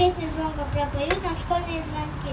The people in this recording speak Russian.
песню звонко пропоют нам школьные звонки.